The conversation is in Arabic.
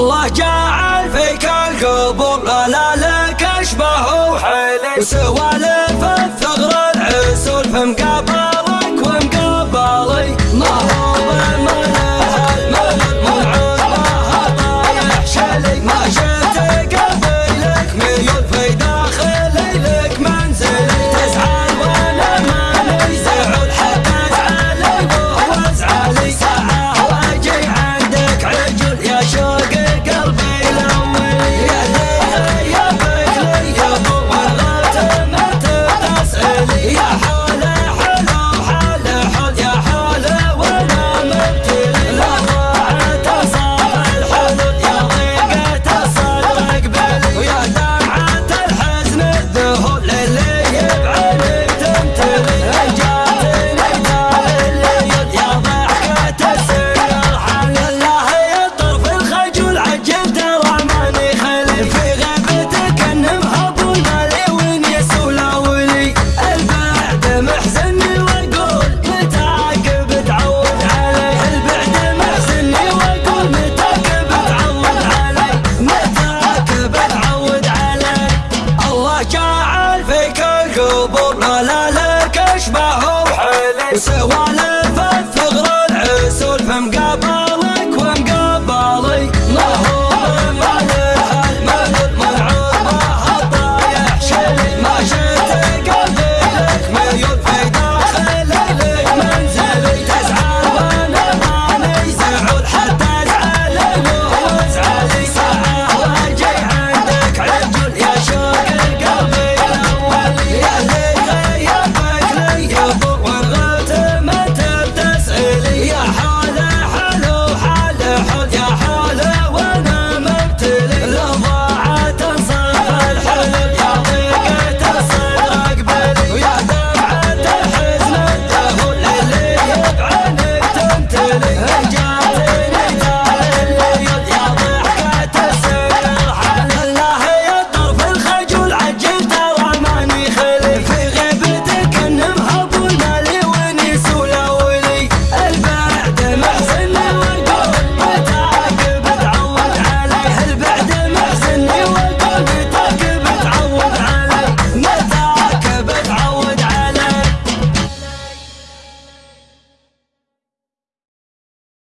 الله جعل فيك القبول لا لك أشبه وحيل سوى القبور ما لا لك اشبه وحلي وسوالف